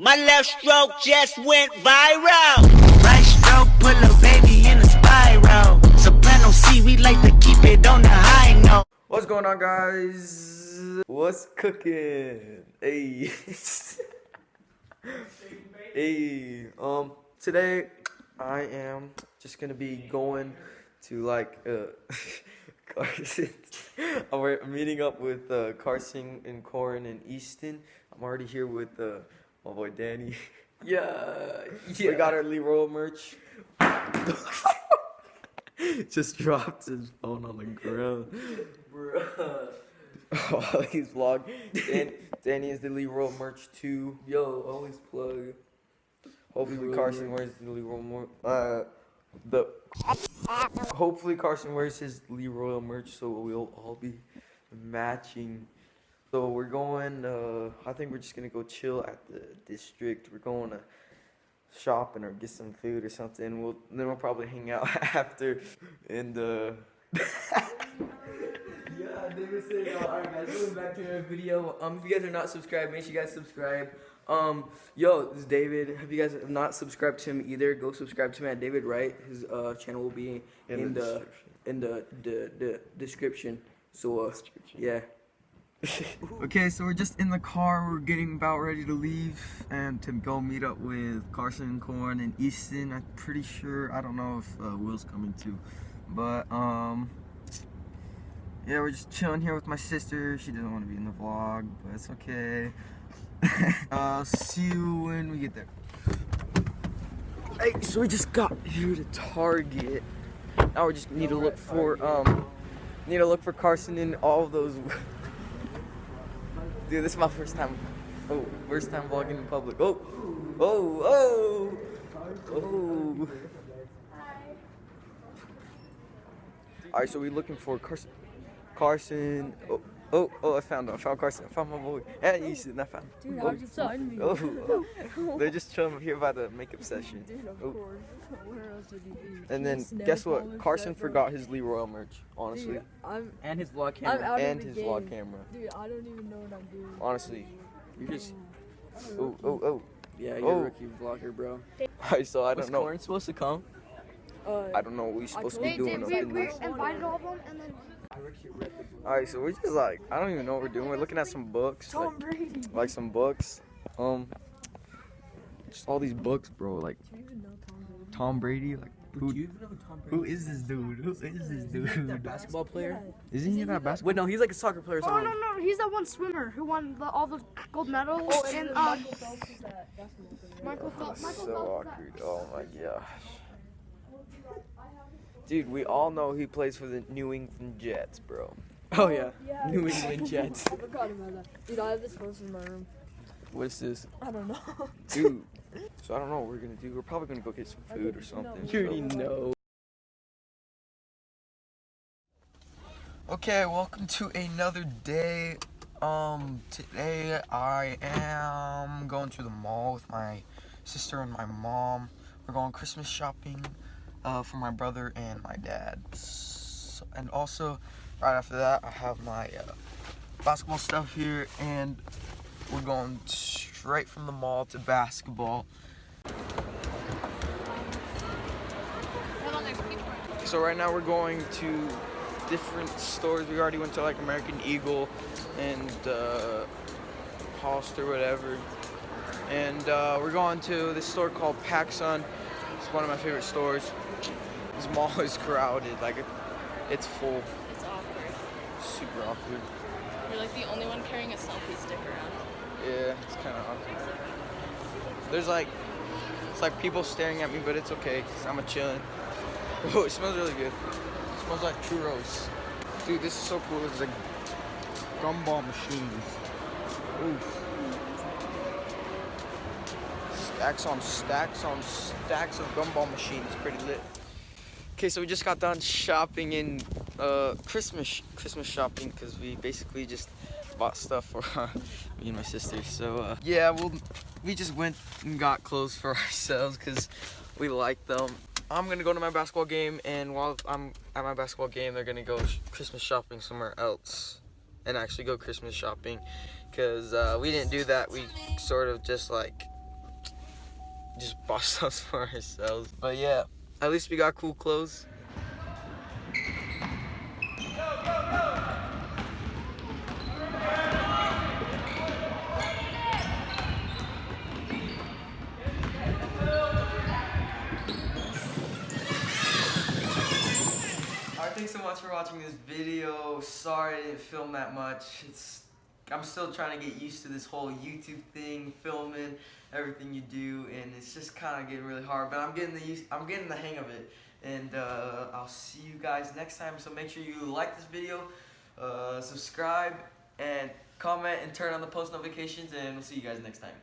My left stroke just went viral. Right stroke, put a baby in a spiral. Soprano C, we like to keep it on the high note. What's going on, guys? What's cooking? Hey. hey. Um, today I am just gonna be going to like uh Carson. I'm meeting up with uh, Carson and Corin and Easton. I'm already here with uh, my boy Danny. Yeah, We got our Lee Royal merch. just dropped his phone on the ground. Bruh. Oh, he's vlog. Dan, Danny is the Lee Royal merch too. Yo, always plug. Hopefully Lee Royal Carson merch. wears the Lee Royal mer- uh the hopefully Carson wears his Lee Royal merch so we'll all be matching. So we're going uh I think we're just gonna go chill at the district. We're going to shopping or get some food or something. We'll then we'll probably hang out after and uh Yeah, David said, uh, alright guys, going back to our video. Um, if you guys are not subscribed, make sure you guys subscribe. Um, yo, this is David. If you guys have not subscribed to him either, go subscribe to him at David Wright. His uh channel will be in, In the the, in the, the the description. So uh, yeah. Okay, so we're just in the car. We're getting about ready to leave and to go meet up with Carson, Corn, and Easton. I'm pretty sure. I don't know if uh, Will's coming too, but um, yeah, we're just chilling here with my sister. She doesn't want to be in the vlog, but it's okay. uh, see you when we get there. Hey, so we just got here to Target. Now we just need to look for um, need to look for Carson in all those. Dude, this is my first time. Oh, first time vlogging in public. Oh, oh, oh, oh. All right, so we're looking for Carson. Carson. Oh, oh, oh! I found him. I found Carson. I found my boy. Hey, Easton. I found. him. Dude, oh, how'd you find me? Oh, they're just chilling here by the makeup session. Dude, of Oh. course. Where else would you be? And then Snap guess what? Carson shit, forgot his Lee Royal merch. Honestly, Dude, I'm, And his vlog I'm camera. out and of the his game. vlog camera. Dude, I don't even know what I'm doing. Honestly, You're just. Oh, oh, oh. Yeah, you're Oh. a rookie vlogger, bro. Alright, so I don't know. Was Corin supposed to come? Uh, I don't know what we're supposed to be doing we- we- invited all of them, and then Alright, so we're just like, I don't even know what we're doing. We're looking at some books. Like, Brady. like some books. Um, just all these books, bro. Like Do you even know Tom Brady? Tom Brady. Like, who, you even know Tom Brady? who is this dude? Who is this dude? that basketball player? Isn't he that basketball? Wait, no, he's like a soccer player or Oh something. no no, he's that one swimmer who won the, all the gold medals. Oh, and, and then um, Michael Phelps is that basketball player. Michael Phelps. Michael So Phelps. awkward. Oh my gosh. Dude, we all know he plays for the New England Jets, bro. Oh yeah, Yeah. New England Jets. I forgot about that. Dude, I have this poster in my room. What is this? I don't know. Dude. So I don't know what we're gonna do. We're probably gonna go get some food or something. You already know. Okay, welcome to another day. Um, today I am going to the mall with my sister and my mom. We're going Christmas shopping uh, for my brother and my dad. So, and also, right after that, I have my uh, basketball stuff here, and we're going straight from the mall to basketball. So right now we're going to different stores. We already went to like American Eagle and uh, Hollister, whatever. And uh, we're going to this store called PacSun. It's one of my favorite stores. This mall is crowded, like it's full, It's awkward. super awkward. You're like the only one carrying a selfie stick around. Yeah, it's kind of awkward. There's like, it's like people staring at me, but it's okay because I'm a chillin'. Oh, it smells really good. It smells like churros. Dude, this is so cool. It's like gumball machines. Oof. Stacks on stacks on stacks of gumball machines. Pretty lit. Okay, so we just got done shopping in uh, Christmas Christmas shopping because we basically just bought stuff for me and my sister. So uh, yeah, we'll we just went and got clothes for ourselves because we like them. I'm gonna go to my basketball game, and while I'm at my basketball game, they're gonna go sh- Christmas shopping somewhere else, and actually go Christmas shopping, because uh, we didn't do that. We sort of just like just bought stuff for ourselves. But yeah, at least we got cool clothes. Thanks so much for watching this video. Sorry I didn't film that much. It's I'm still trying to get used to this whole YouTube thing, filming everything you do, and it's just kind of getting really hard. But I'm getting the use, I'm getting the hang of it, and uh, I'll see you guys next time. So make sure you like this video, uh, subscribe, and comment, and turn on the post notifications, and we'll see you guys next time.